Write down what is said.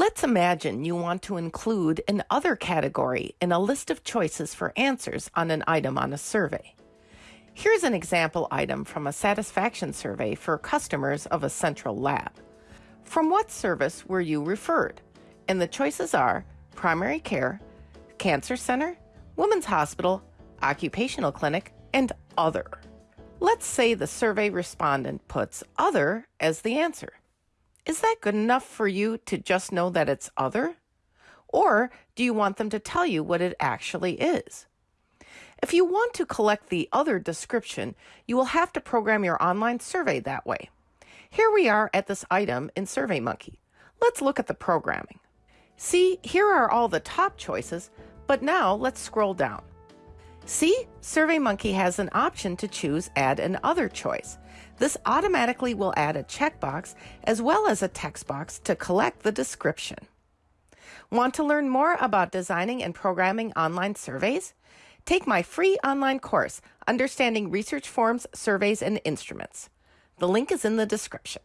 Let's imagine you want to include an other category in a list of choices for answers on an item on a survey. Here's an example item from a satisfaction survey for customers of a central lab. From what service were you referred? And the choices are primary care, cancer center, women's hospital, occupational clinic, and other. Let's say the survey respondent puts other as the answer. Is that good enough for you to just know that it's other? Or do you want them to tell you what it actually is? If you want to collect the other description, you will have to program your online survey that way. Here we are at this item in SurveyMonkey. Let's look at the programming. See, here are all the top choices, but now let's scroll down. See, SurveyMonkey has an option to choose Add an Other choice. This automatically will add a checkbox as well as a text box to collect the description. Want to learn more about designing and programming online surveys? Take my free online course, Understanding Research Forms, Surveys, and Instruments. The link is in the description.